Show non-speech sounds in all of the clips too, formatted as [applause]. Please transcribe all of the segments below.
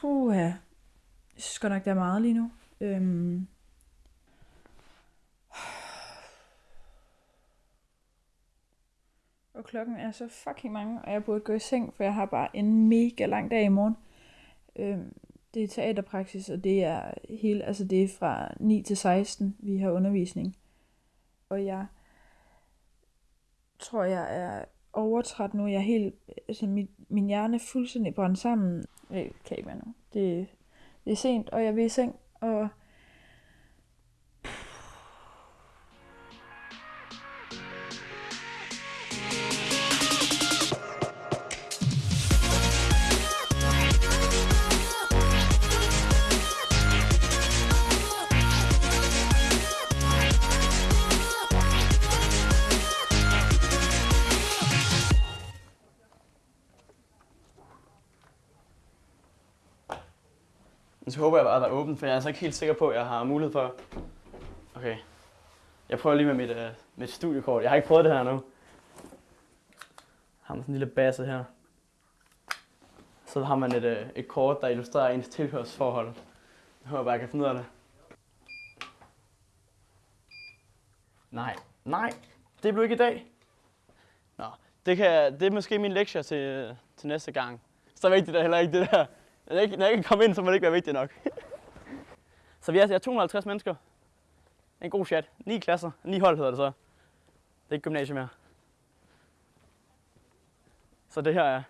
Puh, ja. Jeg synes godt nok, der er meget lige nu. Øhm. Og klokken er så fucking mange, og jeg burde gå i seng, for jeg har bare en mega lang dag i morgen. Øhm, det er teaterpraksis, og det er hele, altså det er fra 9 til 16, vi har undervisning. Og jeg tror, jeg er overtræt nu. Jeg er helt, altså min, min hjerne er fuldstændig brændt sammen. Jeg kan ikke være nu. Det, det er sent, og jeg vil i seng, og Men så håber jeg bare, at der er åbent, for jeg er altså ikke helt sikker på, at jeg har mulighed for... Okay. Jeg prøver lige med mit, uh, mit studiekort. Jeg har ikke prøvet det her nu. Jeg har man sådan en lille basse her. Så har man et, uh, et kort, der illustrerer ens tilhørsforhold. Jeg håber bare, jeg kan finde ud af det. Nej, nej, det blev ikke i dag. Nå, det, kan, det er måske min lektie til, øh, til næste gang. Så vigtigt er heller ikke det der. Når jeg ikke, når jeg ikke kan komme ind, så må det ikke være vigtigt nok. [laughs] så vi er, jeg er 250 mennesker. En god chat. 9 klasser. 9 hold hedder det så. Det er ikke gymnasium mere. Så det her er,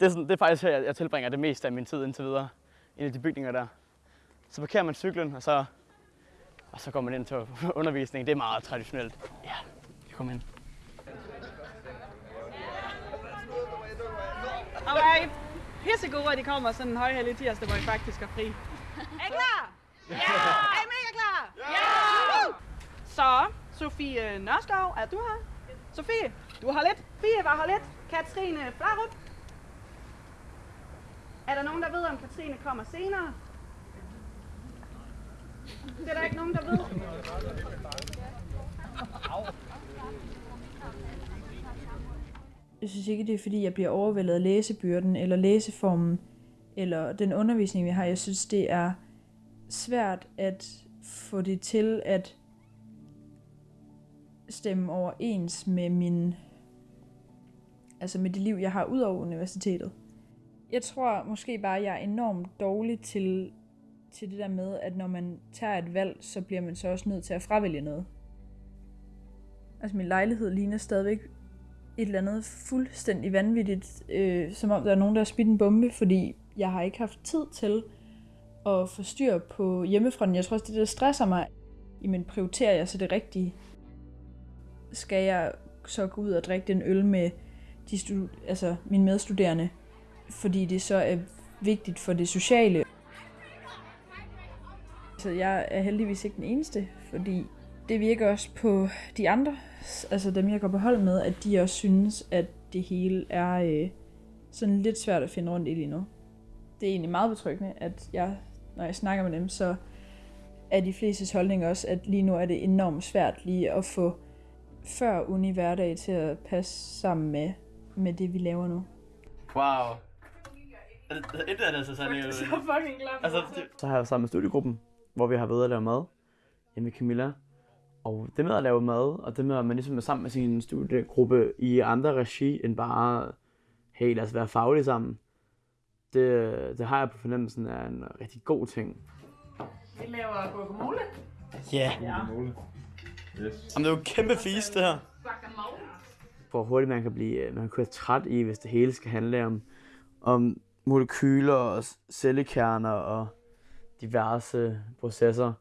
det er, sådan, det er faktisk her, jeg, jeg tilbringer det meste af min tid indtil videre. Inde i de bygninger der. Så parkerer man cyklen, og så, og så går man ind til [laughs] undervisning. Det er meget traditionelt. Ja, vi kommer ind. Alright. Pissegode, at de kommer sådan en højhellig tirsdag, hvor I faktisk er fri. Er I klar? Ja! Er I mega klar? Ja! Så, Sofie Nørskov, er du her? Sofie, du har lidt. Fie var her lidt. Katrine Flarup. Er der nogen, der ved, om Katrine kommer senere? Det er der ikke nogen, der ved. Jeg synes ikke, det er fordi, jeg bliver overvældet af læsebyrden, eller læseformen, eller den undervisning, vi har. Jeg synes, det er svært at få det til at stemme overens med min altså med det liv, jeg har ud over universitetet. Jeg tror måske bare, at jeg er enormt dårlig til, til det der med, at når man tager et valg, så bliver man så også nødt til at fravælge noget. Altså min lejlighed ligner stadigvæk et eller andet fuldstændig vanvittigt, øh, som om der er nogen, der har smidt en bombe, fordi jeg har ikke haft tid til at få styr på hjemmefronten. Jeg tror også, det der stresser mig. Jamen, prioriterer jeg så det rigtige? Skal jeg så gå ud og drikke den øl med de stud- altså mine medstuderende, fordi det så er vigtigt for det sociale? Så jeg er heldigvis ikke den eneste, fordi det virker også på de andre, altså dem jeg går på hold med, at de også synes, at det hele er øh, sådan lidt svært at finde rundt i lige nu. Det er egentlig meget betryggende, at jeg, når jeg snakker med dem, så er de fleste holdning også, at lige nu er det enormt svært lige at få før uni hverdag til at passe sammen med, med det, vi laver nu. Wow. Et af det så sådan [laughs] Så fucking glad. Altså, så har jeg sammen med studiegruppen, hvor vi har været at lave mad hjemme i Camilla. Og det med at lave mad, og det med at man ligesom er sammen med sin studiegruppe i andre regi, end bare, hey, lad os være faglige sammen, det, det har jeg på fornemmelsen er en rigtig god ting. Vi laver guacamole. Ja. Ja. Yes. Jamen, det er jo en kæmpe fis, det her. Hvor hurtigt man kan blive, man kan blive træt i, hvis det hele skal handle om, om molekyler og cellekerner og diverse processer.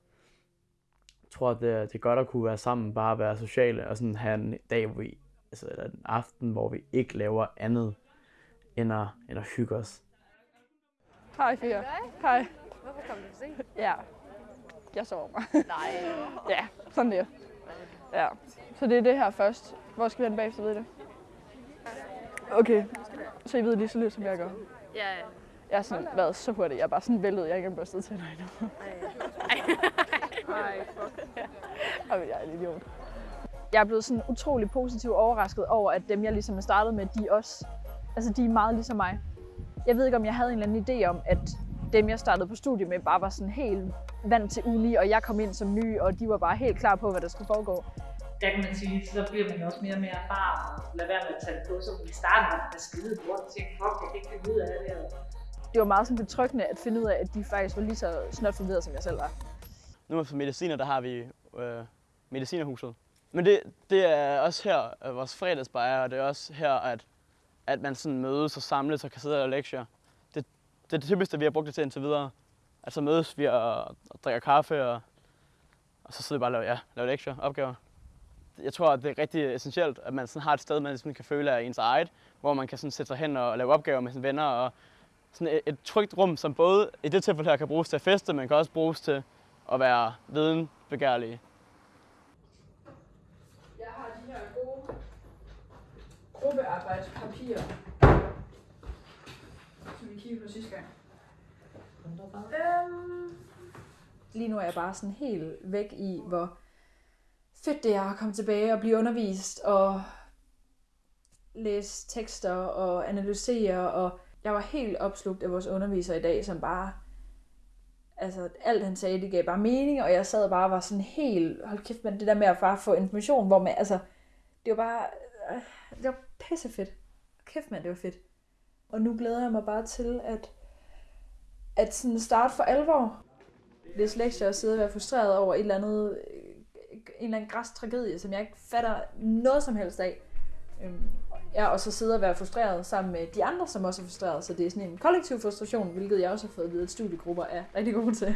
Jeg tror, at det, det er godt at kunne være sammen, bare være sociale og sådan have en dag, hvor vi, altså eller en aften, hvor vi ikke laver andet end at, end at hygge os. Hej Fia. Hej. Hvorfor kom du for sent? Ja. Jeg sover mig. Nej. [laughs] ja, sådan det. Ja. Så det er det her først. Hvor skal vi hen bagefter, ved I det? Okay. Så I ved lige så lidt, som jeg gør. Ja, ja. Jeg har sådan været så hurtig. Jeg er bare sådan væltet. Jeg har ikke engang børstet tænder endnu. Ej, fuck. Ej, jeg er en idiot. Jeg er blevet sådan utrolig positivt overrasket over, at dem, jeg ligesom er startet med, de også, altså de er meget ligesom mig. Jeg ved ikke, om jeg havde en eller anden idé om, at dem, jeg startede på studie med, bare var sådan helt vant til uni, og jeg kom ind som ny, og de var bare helt klar på, hvad der skulle foregå. der kan man sige, så bliver man også mere og mere erfaren, og lad være med at tage det på, så i starten var det skide lort, og tænkte, fuck, jeg kan ikke finde ud af det, Det var meget sådan betryggende at finde ud af, at de faktisk var lige så snot forvirret, som jeg selv var. Nu er for mediciner, der har vi øh, medicinerhuset. Men det, det er også her, at vores fredagsbejre, og det er også her, at, at man sådan mødes og samles og kan sidde og lektier. Det, det er det typiske, vi har brugt det til indtil videre. Altså mødes vi og, og drikker kaffe, og, og så sidder vi bare og laver, ja, laver lektier, opgaver. Jeg tror, at det er rigtig essentielt, at man sådan har et sted, man sådan kan føle er ens eget, hvor man kan sådan sætte sig hen og lave opgaver med sine venner, og sådan et, et trygt rum, som både i det tilfælde her kan bruges til at feste, men kan også bruges til at være videnbegærlige. Jeg har de her gode gruppearbejdspapirer, som vi kiggede på sidste gang. Øhm, lige nu er jeg bare sådan helt væk i, hvor fedt det er at komme tilbage og blive undervist og læse tekster og analysere. Og jeg var helt opslugt af vores underviser i dag, som bare... Altså, alt han sagde, det gav bare mening, og jeg sad bare og var sådan helt... Hold kæft, men det der med at bare få information, hvor man... Altså, det var bare... øh, Det var pissefedt. Kæft, mand, det var fedt. Og nu glæder jeg mig bare til, at at sådan starte for alvor. Det er slet ikke at sidde og være frustreret over et eller andet, øh, en eller anden græs tragedie, som jeg ikke fatter noget som helst af. Øhm, Ja, og så sidde og være frustreret sammen med de andre, som også er frustreret. Så det er sådan en kollektiv frustration, hvilket jeg også har fået at vide, at studiegrupper er rigtig gode til.